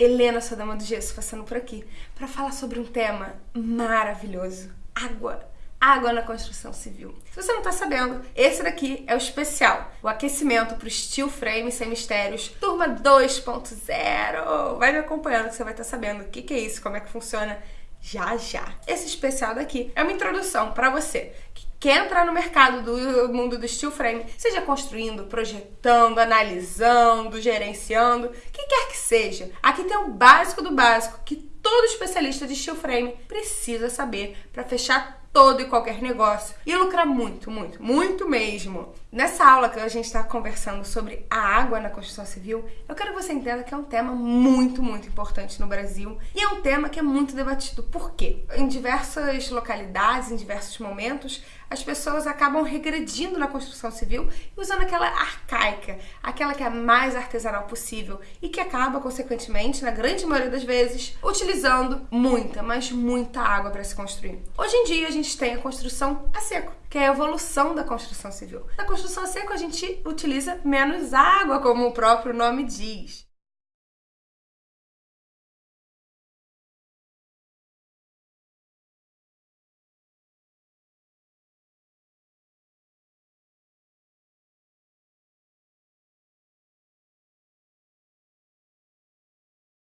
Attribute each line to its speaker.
Speaker 1: Helena, sua dama do gesso, passando por aqui para falar sobre um tema maravilhoso: água. Água na construção civil. Se você não tá sabendo, esse daqui é o especial, o aquecimento pro steel frame sem mistérios, turma 2.0. Vai me acompanhando que você vai estar tá sabendo o que, que é isso, como é que funciona já já. Esse especial daqui é uma introdução para você quer entrar no mercado do mundo do steel frame, seja construindo, projetando, analisando, gerenciando, o que quer que seja. Aqui tem o básico do básico que todo especialista de steel frame precisa saber para fechar todo e qualquer negócio e lucrar muito, muito, muito mesmo. Nessa aula que a gente está conversando sobre a água na construção civil, eu quero que você entenda que é um tema muito, muito importante no Brasil e é um tema que é muito debatido. Por quê? Em diversas localidades, em diversos momentos, as pessoas acabam regredindo na construção civil e usando aquela arcaica, aquela que é a mais artesanal possível e que acaba, consequentemente, na grande maioria das vezes, utilizando muita, mas muita água para se construir. Hoje em dia, a gente tem a construção a seco que é a evolução da construção civil. Na construção a seco, a gente utiliza menos água, como o próprio nome diz.